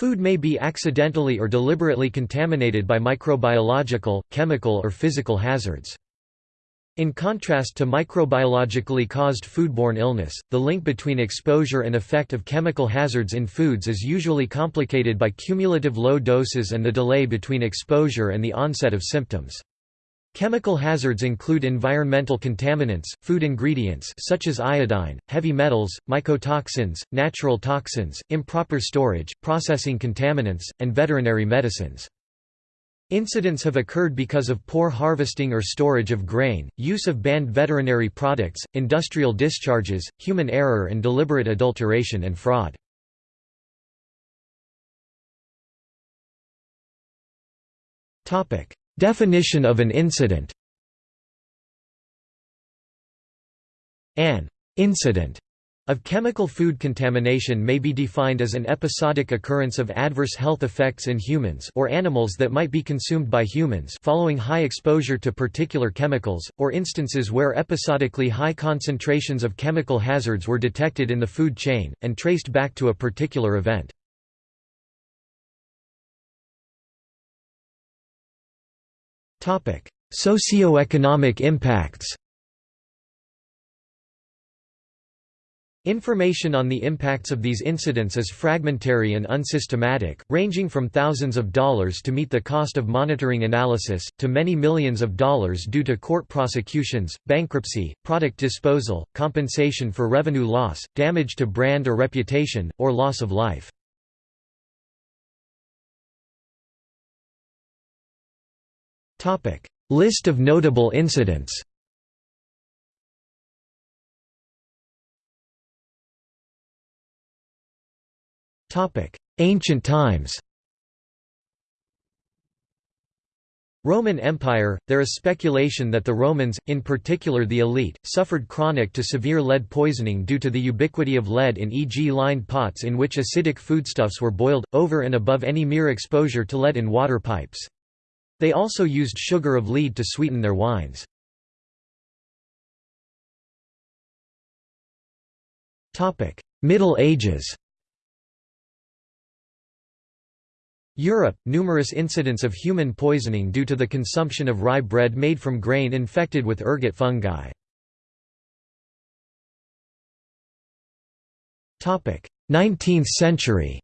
Food may be accidentally or deliberately contaminated by microbiological, chemical or physical hazards. In contrast to microbiologically caused foodborne illness, the link between exposure and effect of chemical hazards in foods is usually complicated by cumulative low doses and the delay between exposure and the onset of symptoms. Chemical hazards include environmental contaminants, food ingredients such as iodine, heavy metals, mycotoxins, natural toxins, improper storage, processing contaminants, and veterinary medicines. Incidents have occurred because of poor harvesting or storage of grain, use of banned veterinary products, industrial discharges, human error and deliberate adulteration and fraud. Definition of an incident An incident of chemical food contamination may be defined as an episodic occurrence of adverse health effects in humans or animals that might be consumed by humans following high exposure to particular chemicals, or instances where episodically high concentrations of chemical hazards were detected in the food chain, and traced back to a particular event. Socioeconomic impacts Information on the impacts of these incidents is fragmentary and unsystematic, ranging from thousands of dollars to meet the cost of monitoring analysis, to many millions of dollars due to court prosecutions, bankruptcy, product disposal, compensation for revenue loss, damage to brand or reputation, or loss of life. List of notable incidents Topic: Ancient times Roman Empire – There is speculation that the Romans, in particular the elite, suffered chronic to severe lead poisoning due to the ubiquity of lead in e.g. lined pots in which acidic foodstuffs were boiled, over and above any mere exposure to lead in water pipes. They also used sugar of lead to sweeten their wines. Middle Ages Europe – Numerous incidents of human poisoning due to the consumption of rye bread made from grain infected with ergot fungi. 19th century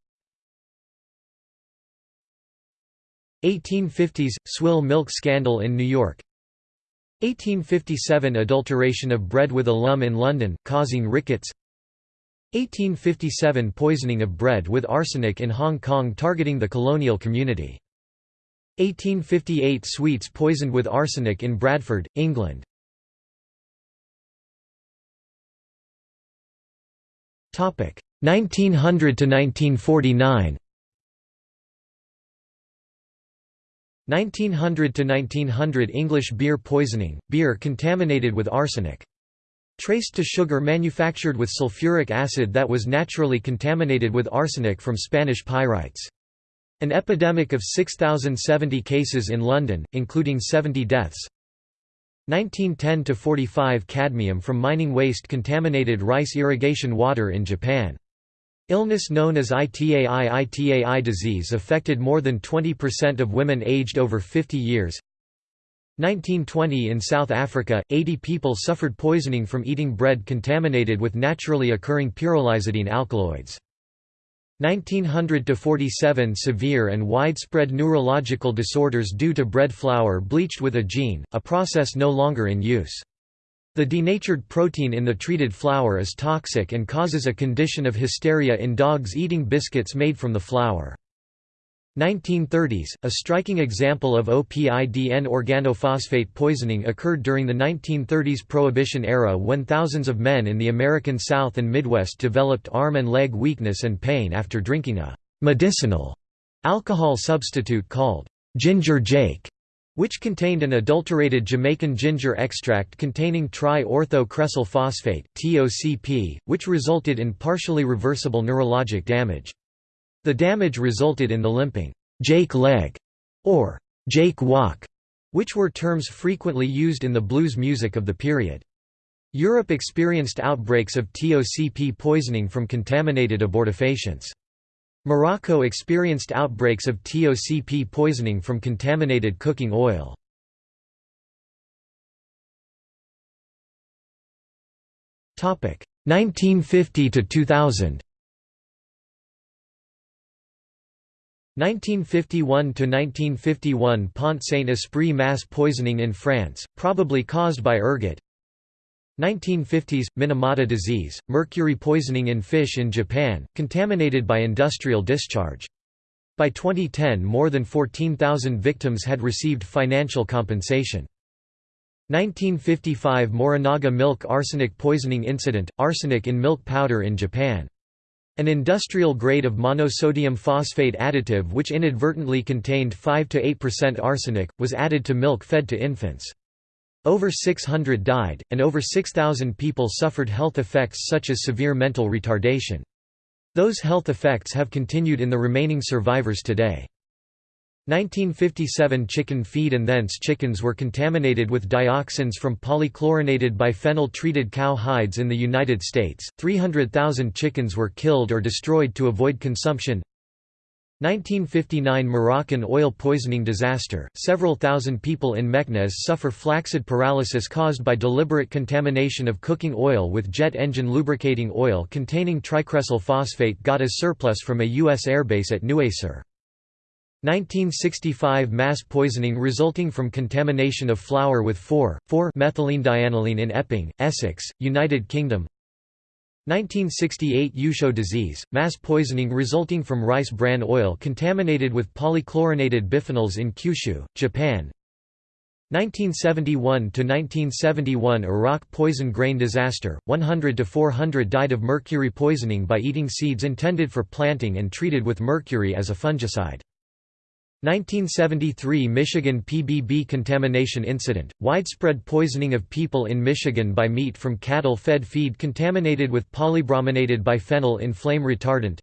1850s – Swill milk scandal in New York 1857 – Adulteration of bread with alum in London, causing rickets 1857 – Poisoning of bread with arsenic in Hong Kong targeting the colonial community. 1858 – Sweets poisoned with arsenic in Bradford, England. Topic 1900 to 1949 1900–1900 English beer poisoning, beer contaminated with arsenic. Traced to sugar manufactured with sulfuric acid that was naturally contaminated with arsenic from Spanish pyrites. An epidemic of 6,070 cases in London, including 70 deaths. 1910–45 Cadmium from mining waste contaminated rice irrigation water in Japan. Illness known as ITAI-ITAI disease affected more than 20% of women aged over 50 years. 1920 in South Africa, 80 people suffered poisoning from eating bread contaminated with naturally occurring pyrrolizidine alkaloids. 1900–47 Severe and widespread neurological disorders due to bread flour bleached with agene, a process no longer in use. The denatured protein in the treated flour is toxic and causes a condition of hysteria in dogs eating biscuits made from the flour. 1930s, a striking example of OPIDN organophosphate poisoning occurred during the 1930s Prohibition era when thousands of men in the American South and Midwest developed arm and leg weakness and pain after drinking a «medicinal» alcohol substitute called «ginger jake» which contained an adulterated Jamaican ginger extract containing tri-ortho-cresyl phosphate (TOCP), which resulted in partially reversible neurologic damage. The damage resulted in the limping Jake leg or Jake walk, which were terms frequently used in the blues music of the period. Europe experienced outbreaks of TOCP poisoning from contaminated abortifacients. Morocco experienced outbreaks of TOCP poisoning from contaminated cooking oil. Topic 1950 to 2000. 1951–1951 Pont Saint-Esprit mass poisoning in France, probably caused by ergot 1950s – Minamata disease, mercury poisoning in fish in Japan, contaminated by industrial discharge. By 2010 more than 14,000 victims had received financial compensation. 1955 Morinaga milk arsenic poisoning incident, arsenic in milk powder in Japan. An industrial grade of monosodium phosphate additive which inadvertently contained 5–8% arsenic, was added to milk fed to infants. Over 600 died, and over 6,000 people suffered health effects such as severe mental retardation. Those health effects have continued in the remaining survivors today. 1957 chicken feed and thence chickens were contaminated with dioxins from polychlorinated biphenyl treated cow hides in the United States. 300,000 chickens were killed or destroyed to avoid consumption. 1959 Moroccan oil poisoning disaster. Several thousand people in Meknes suffer flaccid paralysis caused by deliberate contamination of cooking oil with jet engine lubricating oil containing tricresyl phosphate got as surplus from a U.S. airbase at Nouasseur. 1965 mass poisoning resulting from contamination of flour with 4,4-methylene in Epping, Essex, United Kingdom 1968 Yusho disease, mass poisoning resulting from rice bran oil contaminated with polychlorinated biphenyls in Kyushu, Japan 1971–1971 Iraq poison grain disaster, 100–400 died of mercury poisoning by eating seeds intended for planting and treated with mercury as a fungicide. 1973 Michigan PBB contamination incident, widespread poisoning of people in Michigan by meat from cattle-fed feed contaminated with polybrominated biphenyl in flame retardant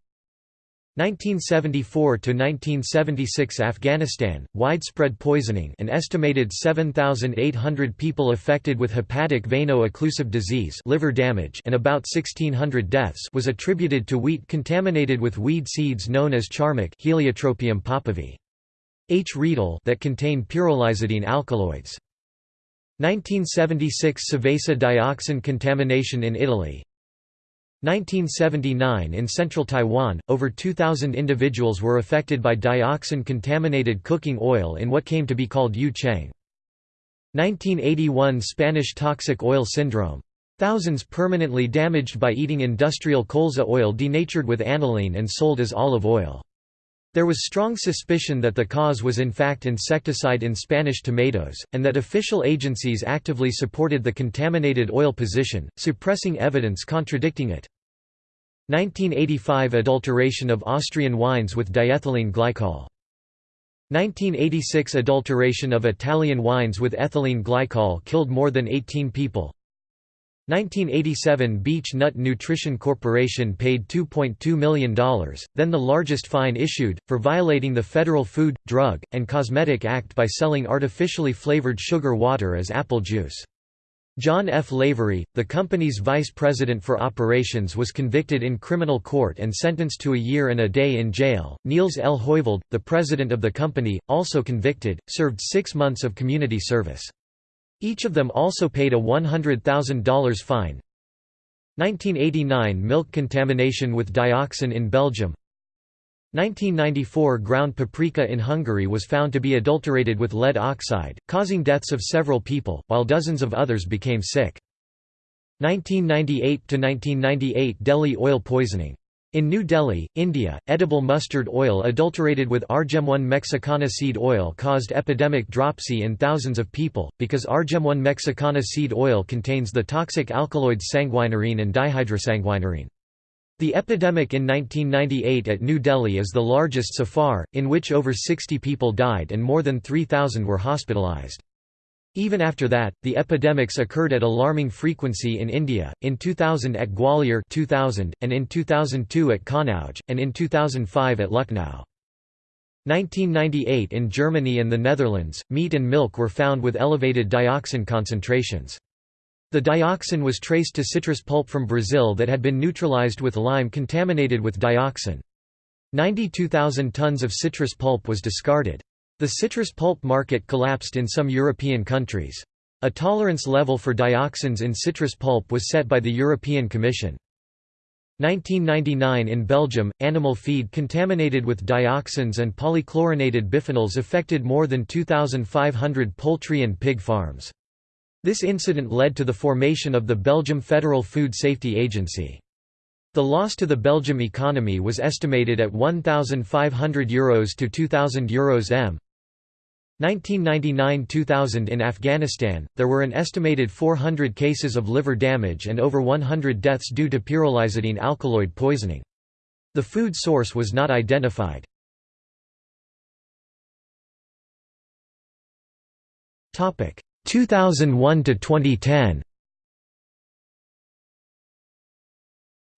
1974–1976 Afghanistan, widespread poisoning an estimated 7,800 people affected with hepatic veno-occlusive disease liver damage and about 1,600 deaths was attributed to wheat contaminated with weed seeds known as charmec Heliotropium popovi. H. Riedel that contain pyrrolizidine alkaloids. 1976 Seveso dioxin contamination in Italy 1979 In central Taiwan, over 2,000 individuals were affected by dioxin-contaminated cooking oil in what came to be called Yu Cheng. 1981 Spanish toxic oil syndrome. Thousands permanently damaged by eating industrial colza oil denatured with aniline and sold as olive oil. There was strong suspicion that the cause was in fact insecticide in Spanish tomatoes, and that official agencies actively supported the contaminated oil position, suppressing evidence contradicting it. 1985 Adulteration of Austrian wines with diethylene glycol. 1986 Adulteration of Italian wines with ethylene glycol killed more than 18 people. 1987 Beech Nut Nutrition Corporation paid $2.2 million, then the largest fine issued, for violating the Federal Food, Drug, and Cosmetic Act by selling artificially flavored sugar water as apple juice. John F. Lavery, the company's vice president for operations was convicted in criminal court and sentenced to a year and a day in jail. Niels L. Hoyvald, the president of the company, also convicted, served six months of community service. Each of them also paid a $100,000 fine. 1989 Milk contamination with dioxin in Belgium 1994 ground paprika in Hungary was found to be adulterated with lead oxide, causing deaths of several people, while dozens of others became sick. 1998–1998 Delhi oil poisoning in New Delhi, India, edible mustard oil adulterated with Argemone mexicana seed oil caused epidemic dropsy in thousands of people, because Argemone mexicana seed oil contains the toxic alkaloids sanguinarine and dihydrosanguinarine. The epidemic in 1998 at New Delhi is the largest so far, in which over 60 people died and more than 3,000 were hospitalized. Even after that, the epidemics occurred at alarming frequency in India, in 2000 at Gwalior 2000, and in 2002 at Kannauj, and in 2005 at Lucknow. 1998 in Germany and the Netherlands, meat and milk were found with elevated dioxin concentrations. The dioxin was traced to citrus pulp from Brazil that had been neutralized with lime contaminated with dioxin. 92,000 tons of citrus pulp was discarded. The citrus pulp market collapsed in some European countries. A tolerance level for dioxins in citrus pulp was set by the European Commission. 1999 in Belgium, animal feed contaminated with dioxins and polychlorinated biphenyls affected more than 2,500 poultry and pig farms. This incident led to the formation of the Belgium Federal Food Safety Agency. The loss to the Belgium economy was estimated at €1,500 Euros to €2,000 Euros m. 1999–2000 in Afghanistan, there were an estimated 400 cases of liver damage and over 100 deaths due to pyrrolizidine alkaloid poisoning. The food source was not identified. Topic 2001 to 2010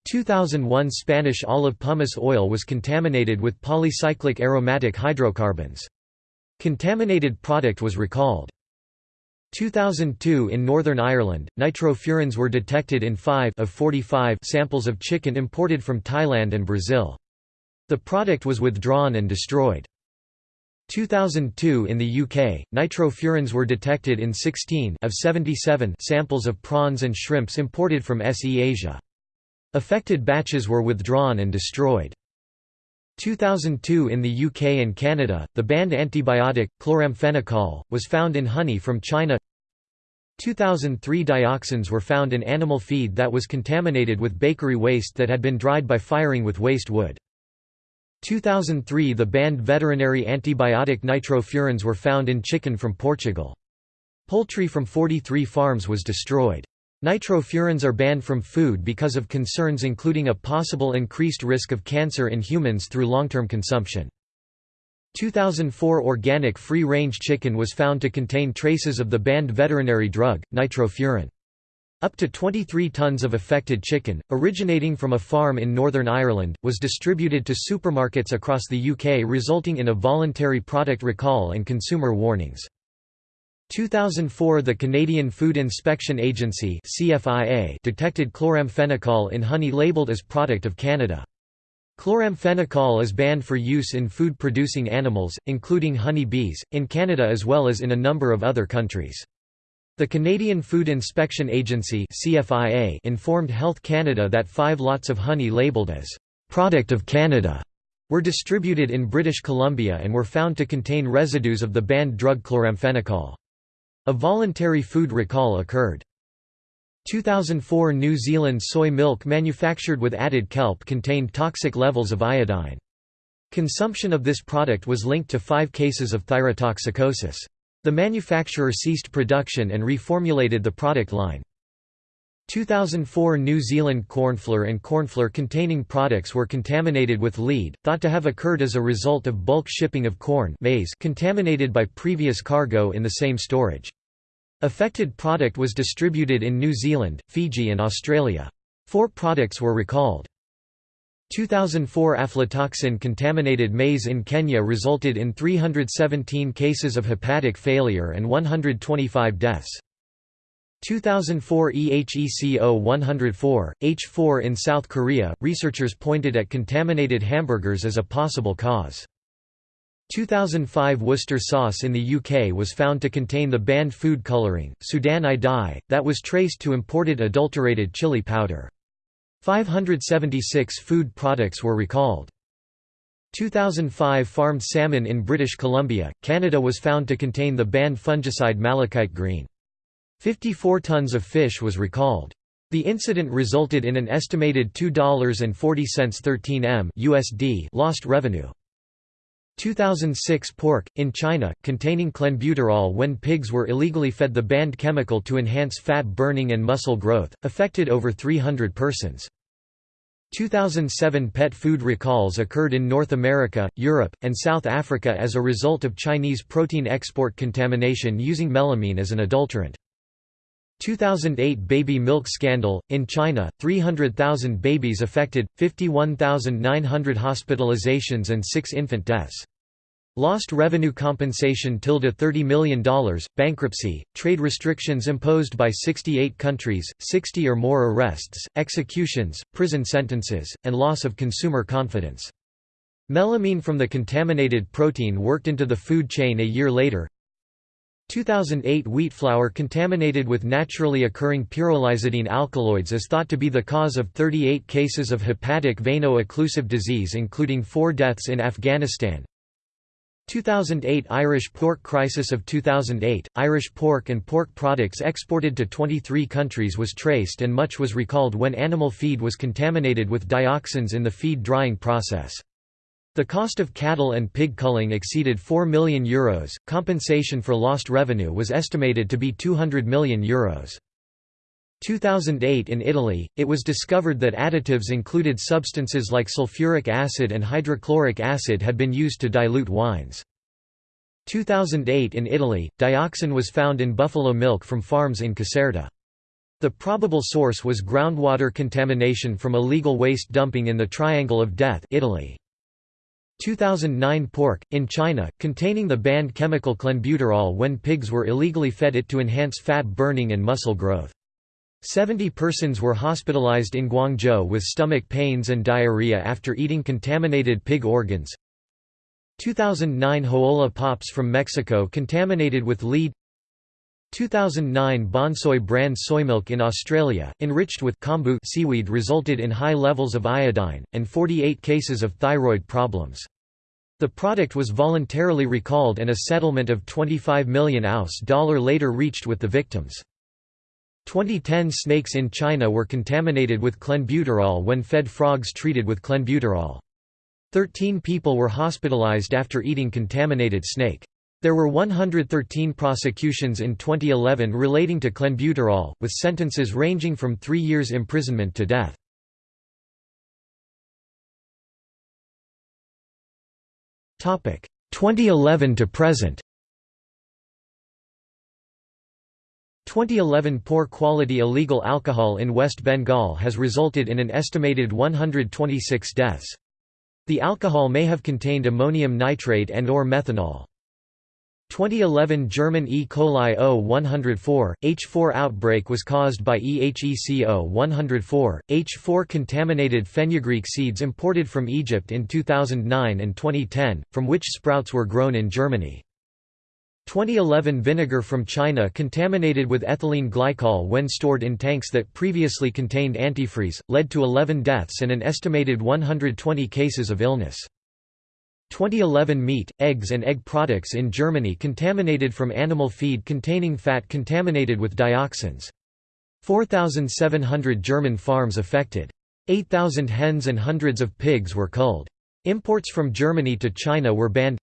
2001 Spanish olive pumice oil was contaminated with polycyclic aromatic hydrocarbons. Contaminated product was recalled. 2002 in Northern Ireland, nitrofurans were detected in 5 of 45 samples of chicken imported from Thailand and Brazil. The product was withdrawn and destroyed. 2002 in the UK, nitrofurans were detected in 16 of 77 samples of prawns and shrimps imported from SE Asia. Affected batches were withdrawn and destroyed. 2002 in the UK and Canada, the banned antibiotic, chloramphenicol, was found in honey from China 2003 dioxins were found in animal feed that was contaminated with bakery waste that had been dried by firing with waste wood. 2003 The banned veterinary antibiotic nitrofurans were found in chicken from Portugal. Poultry from 43 farms was destroyed. Nitrofurans are banned from food because of concerns including a possible increased risk of cancer in humans through long-term consumption. 2004 organic free-range chicken was found to contain traces of the banned veterinary drug, nitrofuran. Up to 23 tons of affected chicken, originating from a farm in Northern Ireland, was distributed to supermarkets across the UK resulting in a voluntary product recall and consumer warnings. 2004 The Canadian Food Inspection Agency detected chloramphenicol in honey labelled as product of Canada. Chloramphenicol is banned for use in food-producing animals, including honey bees, in Canada as well as in a number of other countries. The Canadian Food Inspection Agency CFIA informed Health Canada that five lots of honey labelled as «product of Canada» were distributed in British Columbia and were found to contain residues of the banned drug chloramphenicol. A voluntary food recall occurred. 2004 New Zealand soy milk manufactured with added kelp contained toxic levels of iodine. Consumption of this product was linked to five cases of thyrotoxicosis. The manufacturer ceased production and reformulated the product line. 2004 New Zealand cornflour and cornflour containing products were contaminated with lead, thought to have occurred as a result of bulk shipping of corn maize contaminated by previous cargo in the same storage. Affected product was distributed in New Zealand, Fiji and Australia. Four products were recalled. 2004 aflatoxin-contaminated maize in Kenya resulted in 317 cases of hepatic failure and 125 deaths. 2004 EHEC O104, H4 in South Korea, researchers pointed at contaminated hamburgers as a possible cause. 2005 Worcester sauce in the UK was found to contain the banned food colouring, Sudan I dye, that was traced to imported adulterated chili powder. 576 food products were recalled. 2005 farmed salmon in British Columbia, Canada was found to contain the banned fungicide malachite green. 54 tons of fish was recalled. The incident resulted in an estimated $2.40 13 m USD lost revenue. 2006 pork, in China, containing clenbuterol when pigs were illegally fed the banned chemical to enhance fat burning and muscle growth, affected over 300 persons. 2007 pet food recalls occurred in North America, Europe, and South Africa as a result of Chinese protein export contamination using melamine as an adulterant. 2008 baby milk scandal in China 300,000 babies affected 51,900 hospitalizations and 6 infant deaths Lost revenue compensation tilde $30 million, bankruptcy, trade restrictions imposed by 68 countries, 60 or more arrests, executions, prison sentences, and loss of consumer confidence. Melamine from the contaminated protein worked into the food chain a year later 2008 wheat flour contaminated with naturally occurring pyrrolizidine alkaloids is thought to be the cause of 38 cases of hepatic veno-occlusive disease including four deaths in Afghanistan. 2008 Irish pork crisis of 2008, Irish pork and pork products exported to 23 countries was traced and much was recalled when animal feed was contaminated with dioxins in the feed drying process. The cost of cattle and pig culling exceeded €4 million. Compensation for lost revenue was estimated to be €200 million. Euros. 2008 in Italy, it was discovered that additives included substances like sulfuric acid and hydrochloric acid had been used to dilute wines. 2008 in Italy, dioxin was found in buffalo milk from farms in Caserta. The probable source was groundwater contamination from illegal waste dumping in the Triangle of Death Italy. 2009 pork, in China, containing the banned chemical clenbuterol when pigs were illegally fed it to enhance fat burning and muscle growth. 70 persons were hospitalized in Guangzhou with stomach pains and diarrhea after eating contaminated pig organs. 2009 Jola Pops from Mexico contaminated with lead 2009 Bonsoy brand soy milk in Australia, enriched with kombu seaweed resulted in high levels of iodine, and 48 cases of thyroid problems. The product was voluntarily recalled and a settlement of 25 million US dollar later reached with the victims. 2010 snakes in China were contaminated with clenbuterol when fed frogs treated with clenbuterol. Thirteen people were hospitalized after eating contaminated snake. There were 113 prosecutions in 2011 relating to clenbuterol, with sentences ranging from three years imprisonment to death. Topic 2011 to present. 2011 Poor quality illegal alcohol in West Bengal has resulted in an estimated 126 deaths. The alcohol may have contained ammonium nitrate and or methanol. 2011 German E. coli O104, H4 outbreak was caused by EHEC O104, H4 contaminated fenugreek seeds imported from Egypt in 2009 and 2010, from which sprouts were grown in Germany. 2011 vinegar from China contaminated with ethylene glycol when stored in tanks that previously contained antifreeze, led to 11 deaths and an estimated 120 cases of illness. 2011 meat, eggs and egg products in Germany contaminated from animal feed containing fat contaminated with dioxins. 4,700 German farms affected. 8,000 hens and hundreds of pigs were culled. Imports from Germany to China were banned.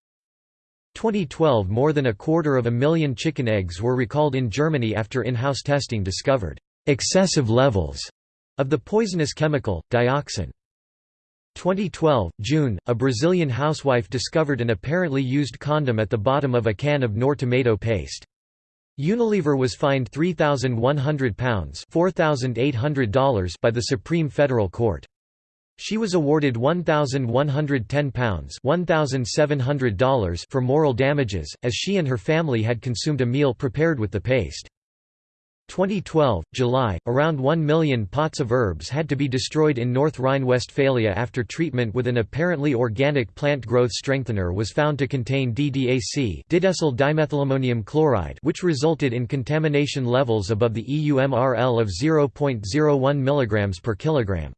2012 More than a quarter of a million chicken eggs were recalled in Germany after in-house testing discovered excessive levels of the poisonous chemical, dioxin. 2012, June, a Brazilian housewife discovered an apparently used condom at the bottom of a can of Knorr tomato paste. Unilever was fined £3,100 dollars by the Supreme Federal Court. She was awarded £1,110 dollars for moral damages, as she and her family had consumed a meal prepared with the paste. 2012, July, around 1 million pots of herbs had to be destroyed in North Rhine-Westphalia after treatment with an apparently organic plant growth strengthener was found to contain DDAC didecyl dimethylammonium chloride which resulted in contamination levels above the EU MRL of 0.01 mg per kilogram.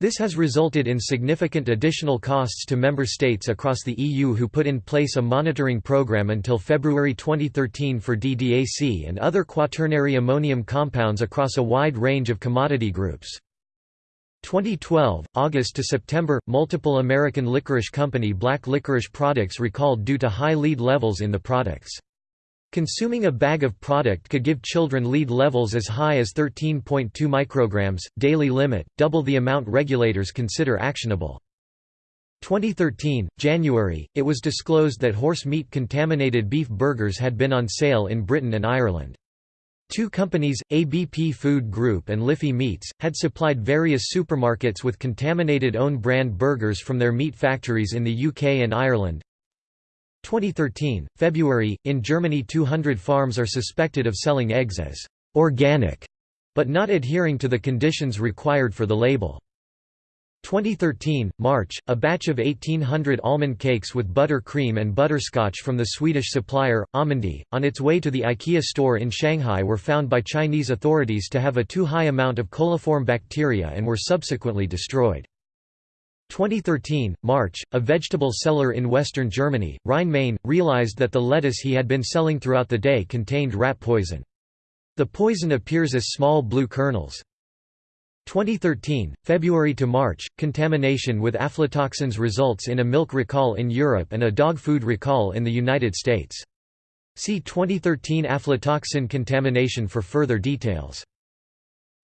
This has resulted in significant additional costs to member states across the EU who put in place a monitoring program until February 2013 for DDAC and other quaternary ammonium compounds across a wide range of commodity groups. 2012, August to September, multiple American licorice company black licorice products recalled due to high lead levels in the products. Consuming a bag of product could give children lead levels as high as 13.2 micrograms, daily limit, double the amount regulators consider actionable. 2013, January, it was disclosed that horse meat contaminated beef burgers had been on sale in Britain and Ireland. Two companies, ABP Food Group and Liffey Meats, had supplied various supermarkets with contaminated own-brand burgers from their meat factories in the UK and Ireland. 2013, February, in Germany 200 farms are suspected of selling eggs as «organic», but not adhering to the conditions required for the label. 2013, March, a batch of 1800 almond cakes with butter cream and butterscotch from the Swedish supplier, Almondy, on its way to the IKEA store in Shanghai were found by Chinese authorities to have a too high amount of coliform bacteria and were subsequently destroyed. 2013, March, a vegetable seller in western Germany, Rhine-Main, realized that the lettuce he had been selling throughout the day contained rat poison. The poison appears as small blue kernels. 2013, February to March, contamination with aflatoxins results in a milk recall in Europe and a dog food recall in the United States. See 2013 aflatoxin contamination for further details.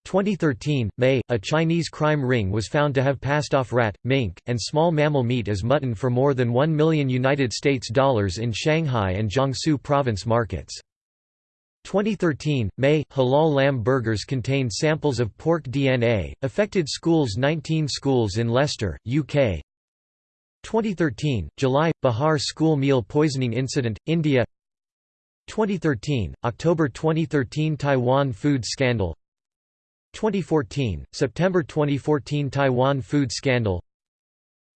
2013, May, a Chinese crime ring was found to have passed off rat, mink, and small mammal meat as mutton for more than 1 million United States dollars in Shanghai and Jiangsu province markets. 2013, May, halal lamb burgers contained samples of pork DNA, affected schools 19 schools in Leicester, UK 2013, July, Bihar school meal poisoning incident, India. 2013, October 2013 Taiwan food scandal 2014, September 2014 Taiwan food scandal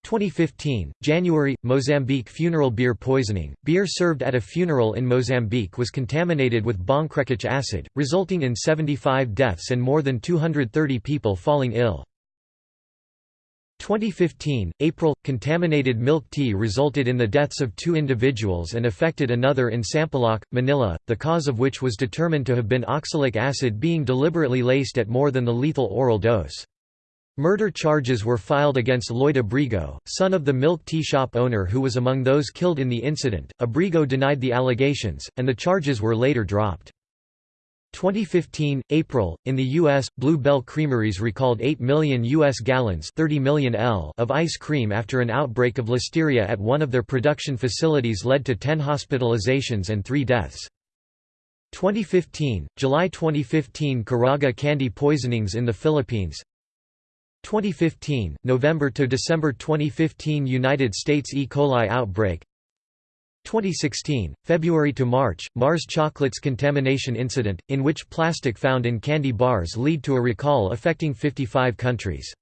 2015, January, Mozambique funeral beer poisoning. Beer served at a funeral in Mozambique was contaminated with bongkrekic acid, resulting in 75 deaths and more than 230 people falling ill. 2015, April – Contaminated milk tea resulted in the deaths of two individuals and affected another in Sampaloc, Manila, the cause of which was determined to have been oxalic acid being deliberately laced at more than the lethal oral dose. Murder charges were filed against Lloyd Abrigo, son of the milk tea shop owner who was among those killed in the incident. Abrigo denied the allegations, and the charges were later dropped. 2015, April, in the U.S., Blue Bell Creameries recalled 8 million U.S. gallons 30 million L of ice cream after an outbreak of listeria at one of their production facilities led to 10 hospitalizations and 3 deaths. 2015, July 2015 Caraga candy poisonings in the Philippines 2015, November to December 2015 United States E. coli outbreak 2016, February to March, Mars chocolates contamination incident, in which plastic found in candy bars lead to a recall affecting 55 countries.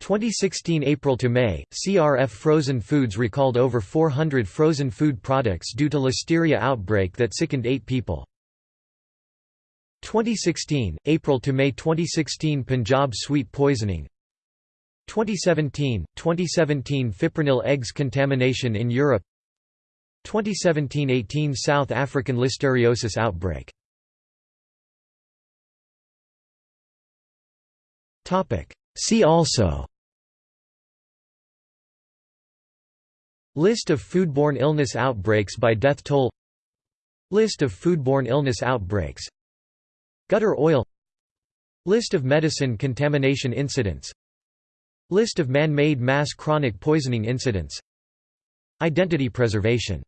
2016 April to May, CRF Frozen Foods recalled over 400 frozen food products due to listeria outbreak that sickened eight people. 2016, April to May 2016 Punjab sweet poisoning 2017, 2017 fipronil eggs contamination in Europe 2017–18 South African listeriosis outbreak. See also List of foodborne illness outbreaks by death toll List of foodborne illness outbreaks Gutter oil List of medicine contamination incidents List of man-made mass chronic poisoning incidents Identity preservation